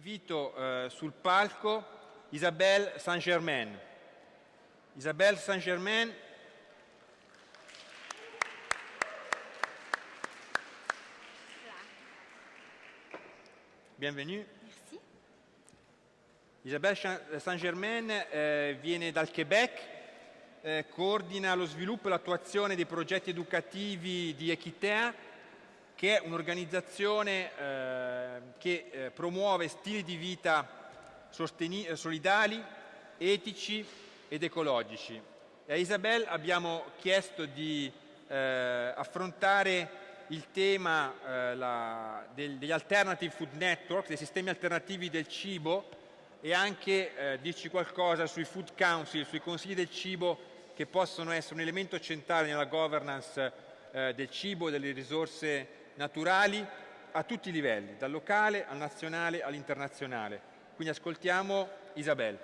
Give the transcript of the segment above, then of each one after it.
invito eh, sul palco Isabelle Saint-Germain. Isabelle Saint-Germain Bienvenue. Merci. Isabelle Saint-Germain eh, viene dal Quebec, eh, coordina lo sviluppo e l'attuazione dei progetti educativi di Equitea, che è un'organizzazione eh, che eh, promuove stili di vita eh, solidali, etici ed ecologici. E a Isabel abbiamo chiesto di affrontare il tema degli alternative food network, dei sistemi alternativi del cibo e anche dirci qualcosa sui food council, sui consigli del cibo che possono essere un elemento centrale nella governance del cibo e delle risorse naturali a tutti i livelli, dal locale al nazionale all'internazionale. Quindi ascoltiamo Isabel.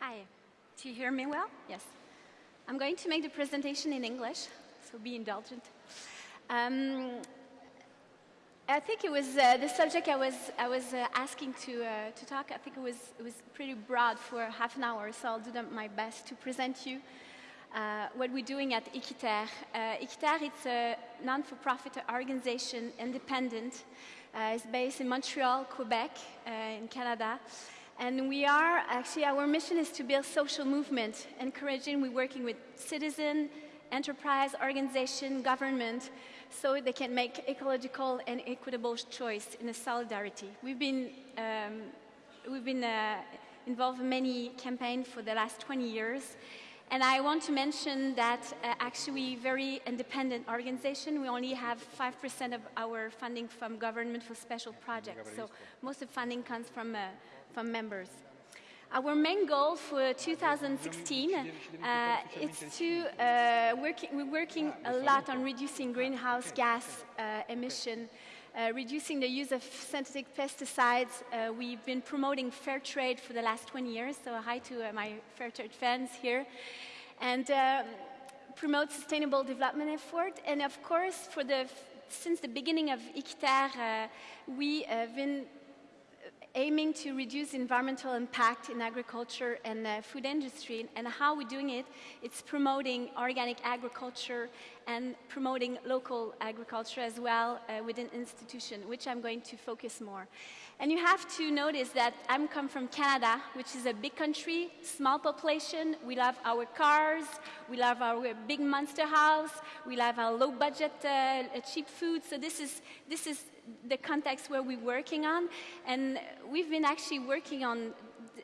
Hi, do you hear me well? Yes. I'm going to make the presentation in English, so be indulgent. Um, I think it was uh, the subject I was, I was uh, asking to, uh, to talk. I think it was, it was pretty broad for half an hour, so I'll do my best to present you uh, what we're doing at Equiterre. Uh, Equiterre is a non-for-profit organization, independent. Uh, it's based in Montreal, Quebec, uh, in Canada. And we are, actually, our mission is to build social movement, encouraging, we're working with citizen, enterprise, organization, government, so they can make ecological and equitable choice in a solidarity. We've been, um, we've been uh, involved in many campaigns for the last 20 years, and I want to mention that uh, actually very independent organization. We only have 5% of our funding from government for special projects. So most of funding comes from, uh, from members. Our main goal for 2016 uh, is to uh, working, we're working a lot on reducing greenhouse gas uh, emission uh, reducing the use of synthetic pesticides. Uh, we've been promoting fair trade for the last 20 years, so hi to uh, my fair trade fans here. And um, promote sustainable development effort. And of course, for the, since the beginning of Equiterre, uh, we have been aiming to reduce environmental impact in agriculture and food industry. And how we're doing it, it's promoting organic agriculture and promoting local agriculture as well uh, within institution, which I'm going to focus more. And you have to notice that I'm come from Canada, which is a big country, small population. We love our cars, we love our big monster house, we love our low budget uh, cheap food. So this is, this is the context where we're working on. And we've been actually working on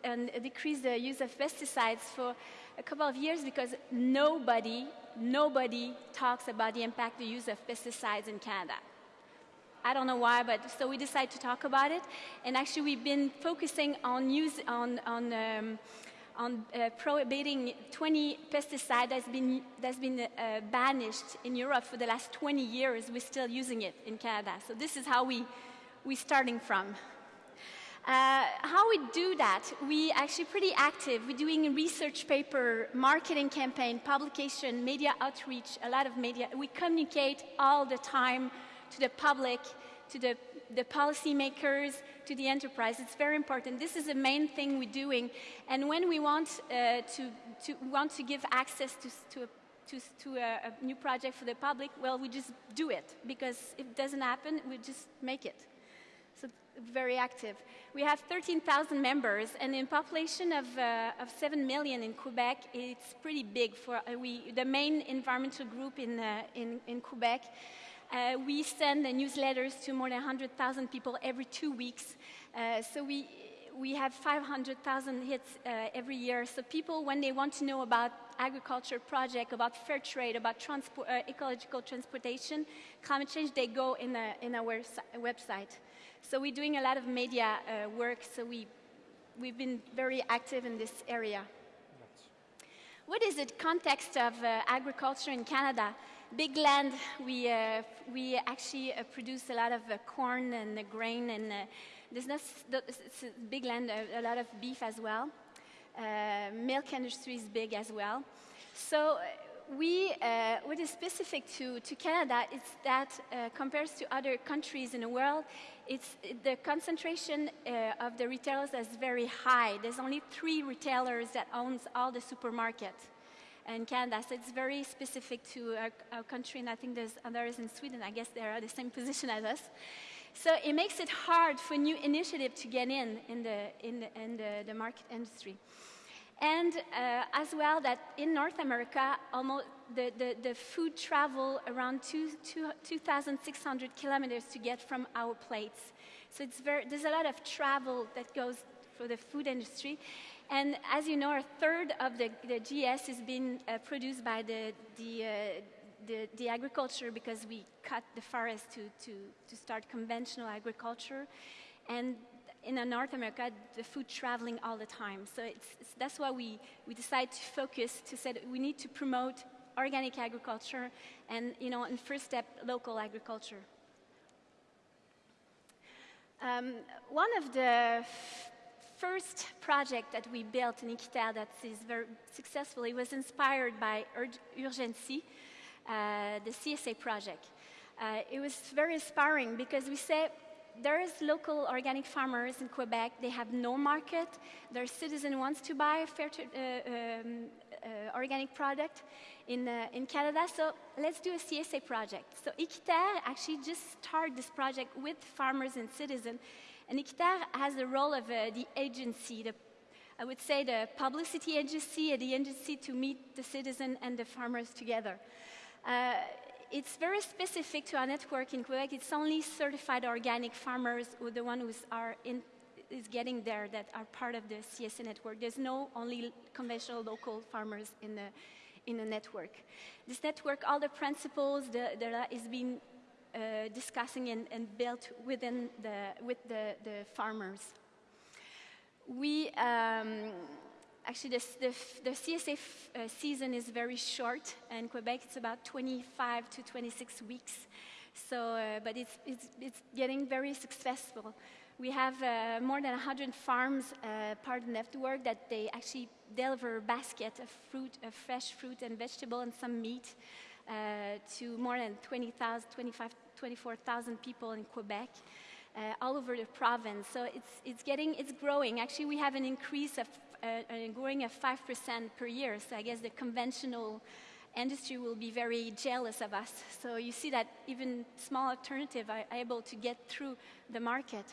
and decrease the use of pesticides for a couple of years because nobody, nobody talks about the impact the use of pesticides in Canada. I don't know why, but so we decided to talk about it. And actually, we've been focusing on use on on. Um, on uh, prohibiting 20 pesticides that's been, that's been uh, banished in Europe for the last 20 years. We're still using it in Canada. So this is how we, we're starting from. Uh, how we do that, we actually pretty active. We're doing research paper, marketing campaign, publication, media outreach, a lot of media. We communicate all the time to the public, to the, the policymakers, to the enterprise. It's very important. This is the main thing we're doing. And when we want, uh, to, to, want to give access to, to, a, to, to a, a new project for the public, well, we just do it. Because if it doesn't happen, we just make it. So very active. We have 13,000 members, and in population of, uh, of 7 million in Quebec, it's pretty big. For uh, we, the main environmental group in, uh, in, in Quebec. Uh, we send the newsletters to more than 100,000 people every two weeks. Uh, so we, we have 500,000 hits uh, every year. So people, when they want to know about agriculture project, about fair trade, about transport, uh, ecological transportation, climate change, they go in, a, in our website. So we're doing a lot of media uh, work, so we, we've been very active in this area. What is the context of uh, agriculture in Canada? big land. We, uh, we actually uh, produce a lot of uh, corn and uh, grain, and uh, there's not big land, a, a, lot of beef as well. Uh, milk industry is big as well. So we, uh, what is specific to, to Canada is that uh, compared to other countries in the world, it's, the concentration uh, of the retailers is very high. There's only three retailers that owns all the supermarkets in Canada, so it's very specific to our, our country, and I think there's others in Sweden. I guess they are the same position as us. So it makes it hard for new initiative to get in in the, in the, in the, the market industry. And uh, as well that in North America, almost the, the, the food travel around two, two, 2,600 kilometers to get from our plates. So it's very, there's a lot of travel that goes for the food industry. And as you know, a third of the, the GS is being uh, produced by the, the, uh, the, the, agriculture because we cut the forest to, to, to start conventional agriculture. And in North America, the food traveling all the time. So it's, it's, that's why we, we decided to focus to say we need to promote organic agriculture and, you know, in first step, local agriculture. Um, one of the first project that we built in Équiterre that is very successful, it was inspired by Ur Urgenci, uh, the CSA project. Uh, it was very inspiring because we said there is local organic farmers in Quebec. They have no market. Their citizen wants to buy a fair uh, um, uh, organic product in, uh, in Canada. So let's do a CSA project. So Équiterre actually just started this project with farmers and citizens. And Équiterre has the role of uh, the agency, the, I would say the publicity agency the agency to meet the citizen and the farmers together. It's very specific to our network in Quebec. It's only certified organic farmers who the one who are in, is getting there that are part of the CSA network. There's no only conventional local farmers in the, in the network. This network, all the principles that is being uh, discussing and, and, built within the, with the, the farmers. We, um, actually the, the, the CSA uh, season is very short. In Quebec, it's about 25 to 26 weeks. So, uh, but it's, it's, it's getting very successful. We have uh, more than 100 farms uh, part of the network that they actually deliver a basket of fruit, of fresh fruit and vegetable and some meat uh, to more than 20,000, 25, 24,000 people in Quebec. Uh, all over the province. So it's, it's getting, it's growing. Actually, we have an increase of uh, growing at 5% per year. So I guess the conventional industry will be very jealous of us. So you see that even small alternatives are able to get through the market.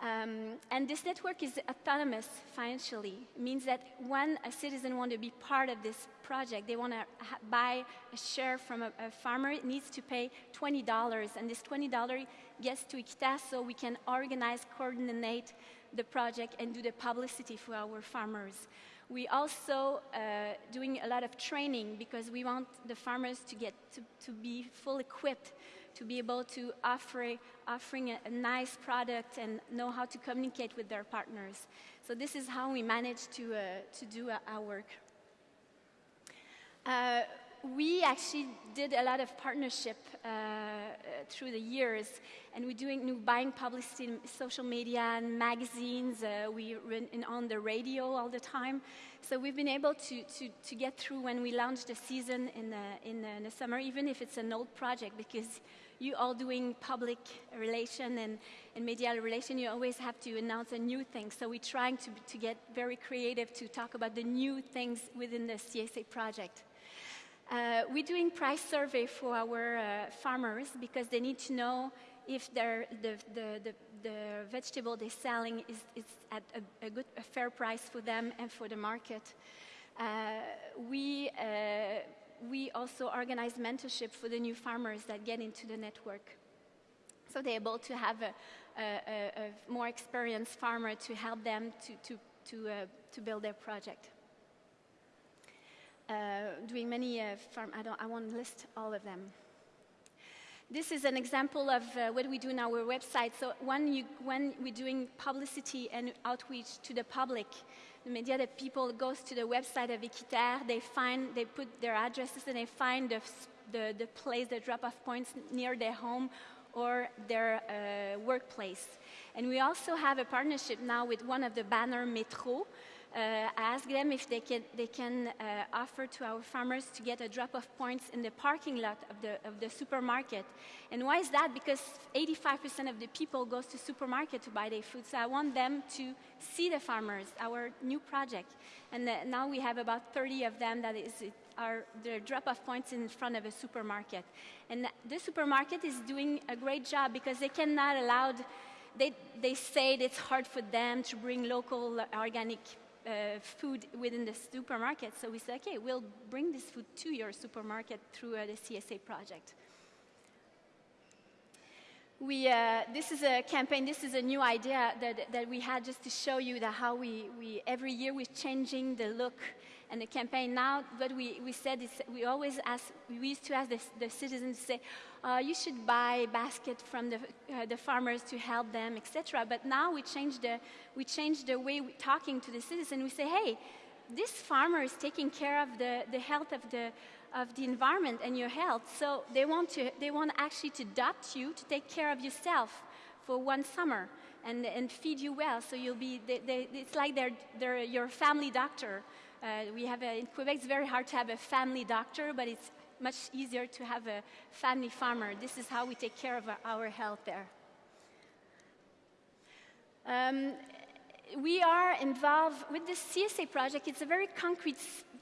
Um, and this network is autonomous financially. It means that when a citizen wants to be part of this project, they want to buy a share from a, a, farmer, it needs to pay $20. And this $20 gets to Équiterre so we can organize, coordinate the project and do the publicity for our farmers. We also uh, doing a lot of training because we want the farmers to get to, to be full equipped to be able to offer offering a, a, nice product and know how to communicate with their partners. So this is how we manage to, uh, to do uh, our work. Uh, we actually did a lot of partnership uh, through the years, and we're doing new buying publicity in social media and magazines. Uh, we run on the radio all the time. So we've been able to, to, to get through when we launch the season in the, in, the, in the summer, even if it's an old project, because you all doing public relation and, and media relation, you always have to announce a new thing. So we're trying to, to get very creative to talk about the new things within the CSA project. Uh, we're doing price survey for our uh, farmers because they need to know if the, the, the, the, vegetable they're selling is, is at a, a, good, a fair price for them and for the market. Uh, we, uh, we also organize mentorship for the new farmers that get into the network. So they're able to have a, a, a more experienced farmer to help them to, to, to, uh, to build their project. Uh, doing many uh, farm, I, don't, I won't list all of them. This is an example of uh, what we do in our website. So when, you, when we're doing publicity and outreach to the public, the media, that people goes to the website of Équiterre, they find, they put their addresses and they find the, the, the place, the drop-off points near their home or their uh, workplace. And we also have a partnership now with one of the banner Metro, uh, I asked them if they can, they can uh, offer to our farmers to get a drop-off points in the parking lot of the, of the supermarket. And why is that? Because 85% of the people goes to supermarket to buy their food. So I want them to see the farmers, our new project. And uh, now we have about 30 of them that is are the drop-off points in front of a supermarket. And the supermarket is doing a great job because they cannot allow, they, they say it's hard for them to bring local organic uh, food within the supermarket. So we said, okay, we'll bring this food to your supermarket through uh, the CSA project. We, uh, this is a campaign, this is a new idea that, that we had just to show you that how we, we, every year we're changing the look and the campaign. Now, what we, we said is we always ask, we used to ask the, the citizens to say, uh, you should buy basket from the, uh, the farmers to help them, etc. But now we change the, we change the way we're talking to the citizen. We say, hey, this farmer is taking care of the, the health of the, of the environment and your health. So they want, to, they want actually to adopt you to take care of yourself for one summer and, and feed you well. So you'll be, they, they, it's like they're, they're your family doctor. Uh, we have a, in Quebec, it's very hard to have a family doctor, but it's much easier to have a family farmer. This is how we take care of our health there. Um, we are involved with this CSA project. It's a very concrete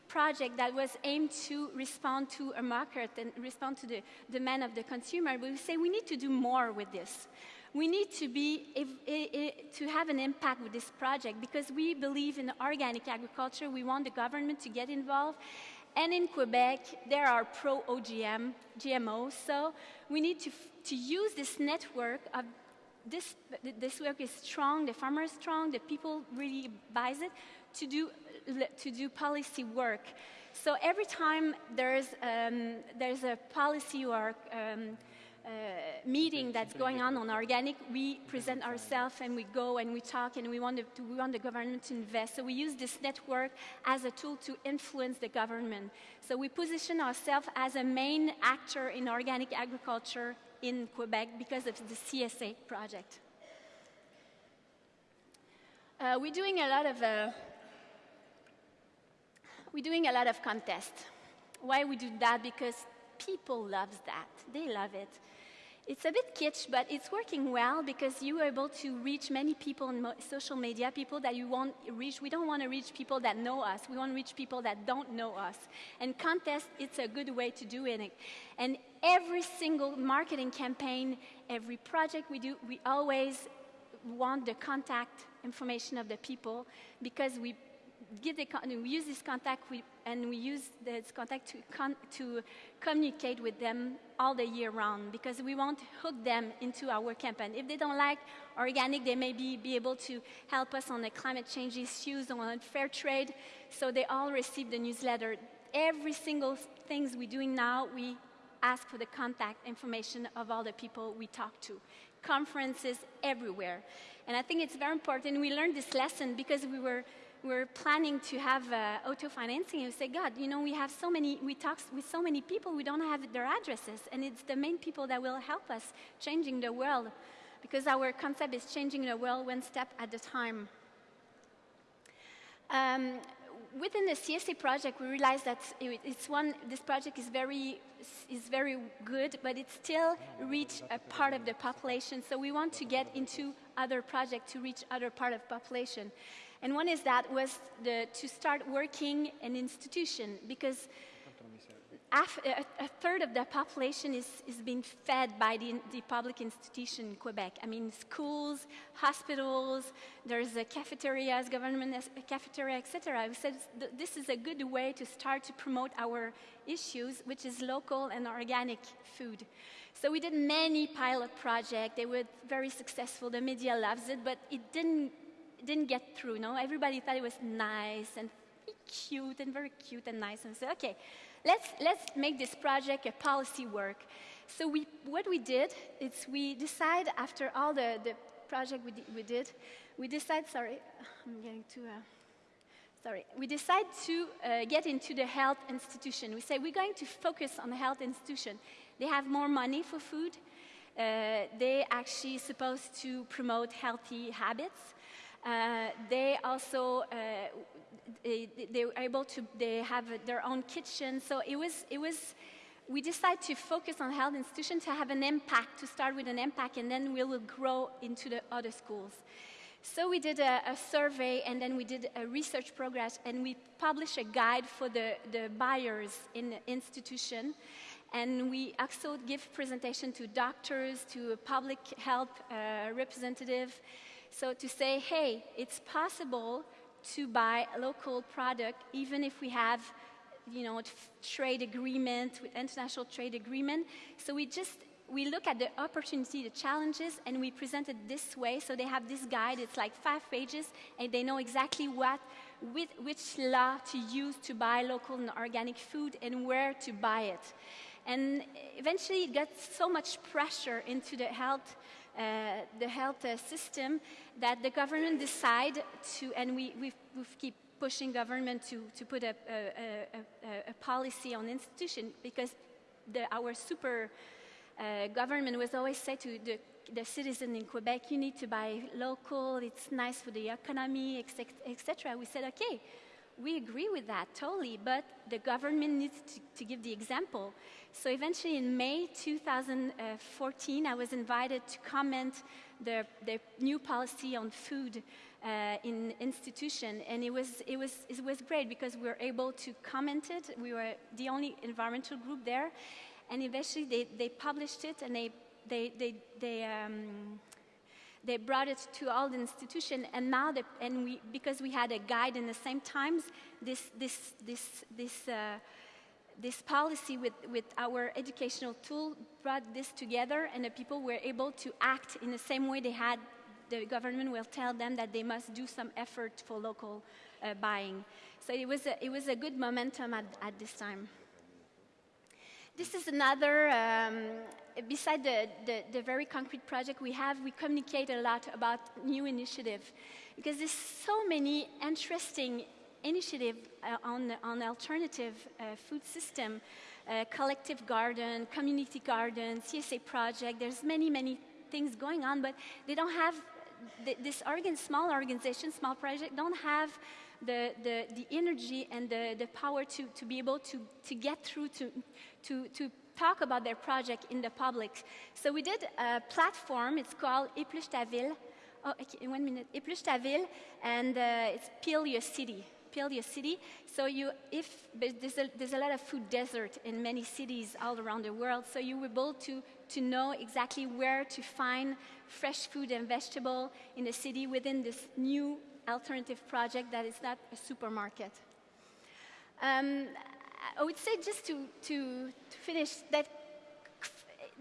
project that was aimed to respond to a market and respond to the demand of the consumer. But we say we need to do more with this. We need to, be, to have an impact with this project because we believe in organic agriculture. We want the government to get involved. And in Quebec, there are pro-OGM, GMOs, so we need to, to use this network of this, this work is strong, the farmer is strong, the people really buys it, to do, to do policy work. So every time there's, um, there's a policy or um, meeting that's going on on organic, we present ourselves and we go and we talk and we want, to, we want the government to invest. So we use this network as a tool to influence the government. So we position ourselves as a main actor in organic agriculture in Quebec because of the CSA project. Uh, we're doing a lot of uh, we're doing a lot of contests. Why we do that? Because people love that. They love it. It's a bit kitsch, but it's working well because you are able to reach many people on social media, people that you want to reach. We don't want to reach people that know us. We want to reach people that don't know us. And contest, it's a good way to do it. And every single marketing campaign, every project we do, we always want the contact information of the people because we the, we use this contact we, and we use this contact to, con, to communicate with them all the year round because we want to hook them into our campaign. If they don't like organic, they may be, be able to help us on the climate change issues, on fair trade, so they all receive the newsletter. Every single things we're doing now, we ask for the contact information of all the people we talk to. Conferences everywhere. And I think it's very important. We learned this lesson because we were we're planning to have uh, auto financing and we say, God, you know, we have so many, we talk with so many people, we don't have their addresses. And it's the main people that will help us changing the world because our concept is changing the world one step at a time. Um, within the CSA project, we realized that it's one, this project is very, is very good, but it still reach a part of the population. So we want to get into other projects to reach other part of population. And one is that was the, to start working an institution because a, a, third of the population is, is being fed by the, the, public institution in Quebec. I mean, schools, hospitals, there's a cafeterias, government a cafeteria, etc. We said th this is a good way to start to promote our issues, which is local and organic food. So we did many pilot projects. They were very successful. The media loves it, but it didn't didn't get through. No, everybody thought it was nice and cute and very cute and nice, and said, okay, let's let's make this project a policy work. So we, what we did is we decide after all the, the project we, we did, we decide, sorry, I'm getting too, uh, sorry, we decide to uh, get into the health institution. We say we're going to focus on the health institution. They have more money for food. Uh, they actually supposed to promote healthy habits. Uh, they also uh, they, they were able to they have their own kitchen. So it was it was we decided to focus on health institutions to have an impact, to start with an impact, and then we will grow into the other schools. So we did a, a, survey and then we did a research progress and we published a guide for the, the buyers in the institution. And we also give presentation to doctors, to public health uh, representative. So to say, hey, it's possible to buy a local product even if we have you know, trade agreement, with international trade agreement. So we just we look at the opportunity, the challenges, and we present it this way. So they have this guide, it's like five pages, and they know exactly what, with, which law to use to buy local and organic food and where to buy it. And eventually it got so much pressure into the health, the health uh, system that the government decide to, and we, we, we keep pushing government to, to put a, a, a, a policy on institution because the, our super uh, government was always say to the, the citizen in Quebec, you need to buy local, it's nice for the economy, etc. We said, okay, we agree with that totally, but the government needs to, to, give the example. So eventually in May 2014, I was invited to comment the, new policy on food uh, in institution, and it was, it, was, it was great because we were able to comment it. We were the only environmental group there, and eventually they, they published it and they, they, they, they, um, they brought it to all the institution and now they, and we, because we had a guide in the same times, this, this, this, this, uh, this policy with, with our educational tool brought this together and the people were able to act in the same way they had the government will tell them that they must do some effort for local uh, buying. So it was a, it was a good momentum at, at this time. This is another, um, beside the, the, the, very concrete project we have, we communicate a lot about new initiative. Because there's so many interesting initiative uh, on, on alternative uh, food system, uh, collective garden, community garden, CSA project, there's many, many things going on, but they don't have, this organ, small organization, small project, don't have the, the, the energy and the, the power to, to be able to, to get through to, to, to talk about their project in the public. So we did a platform, it's called Épluche ta ville. Oh, okay, one minute. Épluche ta ville, and uh, it's Peel Your City. Peel Your City. So you, if there's a, there's a lot of food desert in many cities all around the world, so you were able to, to know exactly where to find fresh food and vegetable in the city within this new alternative project that is not a supermarket. Um, I would say just to, to, to, finish that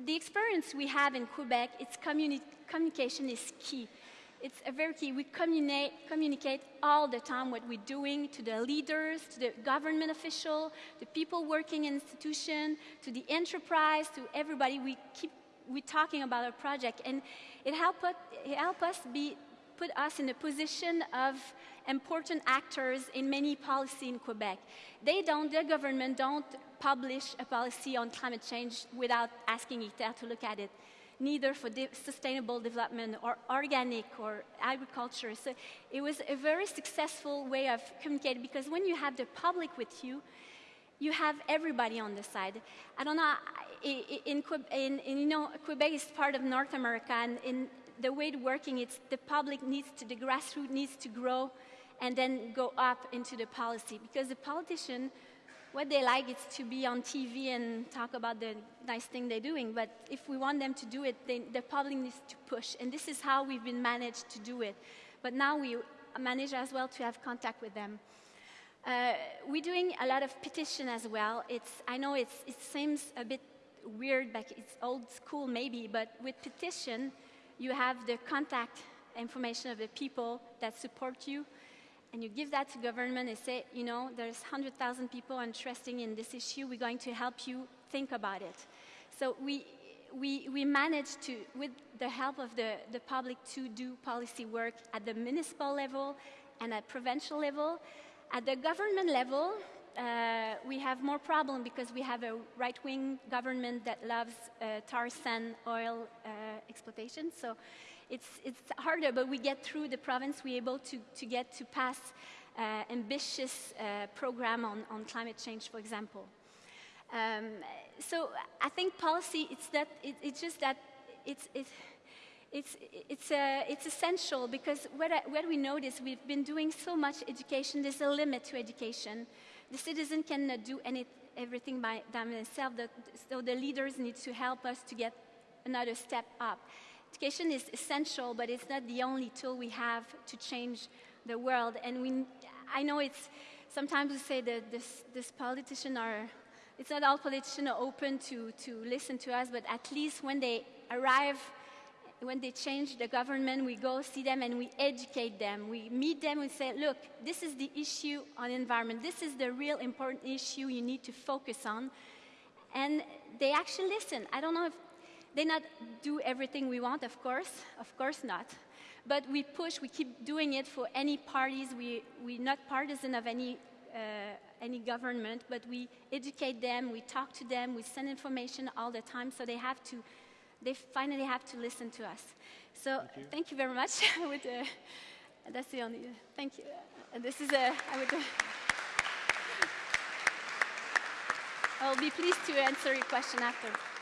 the experience we have in Quebec, its communi communication is key. It's a very key. We communicate, communicate all the time what we're doing to the leaders, to the government official, the people working in institution, to the enterprise, to everybody. We keep we talking about our project, and it help it help us be put us in a position of important actors in many policy in Quebec. They don't, their government don't publish a policy on climate change without asking Équiterre to look at it, neither for de sustainable development or organic or agriculture. So it was a very successful way of communicating because when you have the public with you, you have everybody on the side. I don't know, in, in, in, you know, Quebec is part of North America, and in the way it's working, it's the public needs to, the grassroots needs to grow and then go up into the policy. Because the politician, what they like is to be on TV and talk about the nice thing they're doing. But if we want them to do it, they, the public needs to push. And this is how we've been managed to do it. But now we manage as well to have contact with them. Uh, we're doing a lot of petition as well. It's, I know it seems a bit weird, but it's old school maybe, but with petition, you have the contact information of the people that support you, and you give that to government and say, you know, there's 100,000 people interested in this issue, we're going to help you think about it. So we, we, we managed to, with the help of the, the public, to do policy work at the municipal level and at provincial level. At the government level, uh, we have more problem because we have a right-wing government that loves uh, tar sand oil uh, exploitation. So it's, it's harder, but we get through the province, we're able to, to get to pass uh, ambitious program on, on climate change, for example. Um, so I think policy, it's, that, it, it's just that it's, it's, it's, it's, uh, it's essential because what, I, what we notice, we've been doing so much education, there's a limit to education. The citizen cannot uh, do any, everything by themselves, so the leaders need to help us to get another step up. Education is essential, but it's not the only tool we have to change the world. And we, I know it's, sometimes we say that this, this politicians are, it's not all politicians are open to, to listen to us, but at least when they arrive when they change the government, we go see them and we educate them. We meet them and say, look, this is the issue on environment. This is the real important issue you need to focus on. And they actually listen. I don't know if they not do everything we want, of course, of course not. But we push, we keep doing it for any parties. We, we're not partisan of any, uh, any government, but we educate them, we talk to them, we send information all the time, so they have to they finally have to listen to us. So thank you, thank you very much. would, uh, that's the only, thank you. Uh, this is a, I would, uh, I'll be pleased to answer your question after.